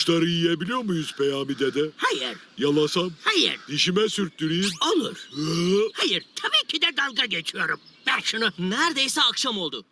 Kuşları yiyebiliyor muyuz Peyami dede? Hayır, Yalasam, hayır, dişime sürttüreyim. olur. Hayır, tabii ki de dalga geçiyorum. Ver şunu. Neredeyse akşam oldu.